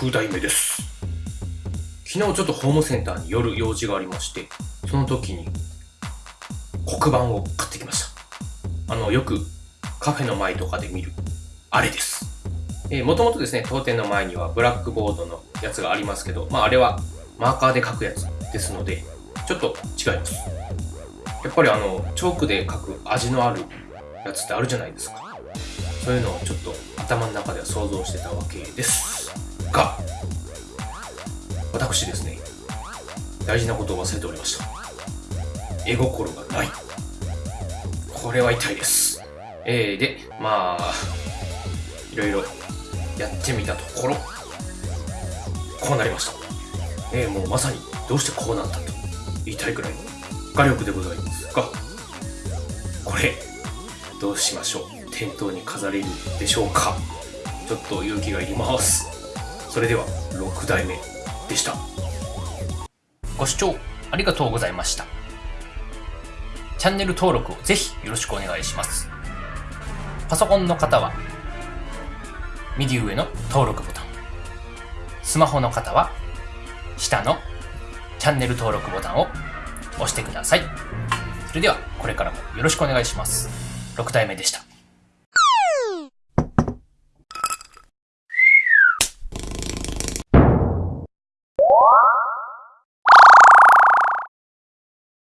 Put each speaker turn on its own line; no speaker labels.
6代目です。昨日ちょっとホームセンターに寄る用事がありましてその時に黒板を買ってきました。あのよくカフェの前とかで見るあれです。えー、もともとですね当店の前にはブラックボードのやつがありますけどまああれはマーカーで書くやつですのでちょっと違います。やっぱりあのチョークで書く味のあるやつってあるじゃないですか。そういうのをちょっと頭の中では想像してたわけです。が私ですね大事なことを忘れておりました。絵心がない。これは痛いです。えー、でまあいろいろやってみたところこうなりました。えー、もうまさにどうしてこうなったと言いたいくらいの画力でございますがこれどうしましょう。店頭に飾れるでしょうか。ちょっと勇気がいります。それでは6代目でした。ご視聴ありがとうございました。チャンネル登録をぜひよろしくお願いします。パソコンの方は右上の登録ボタン。スマホの方は下のチャンネル登録ボタンを押してください。それではこれからもよろしくお願いします。6代目でした。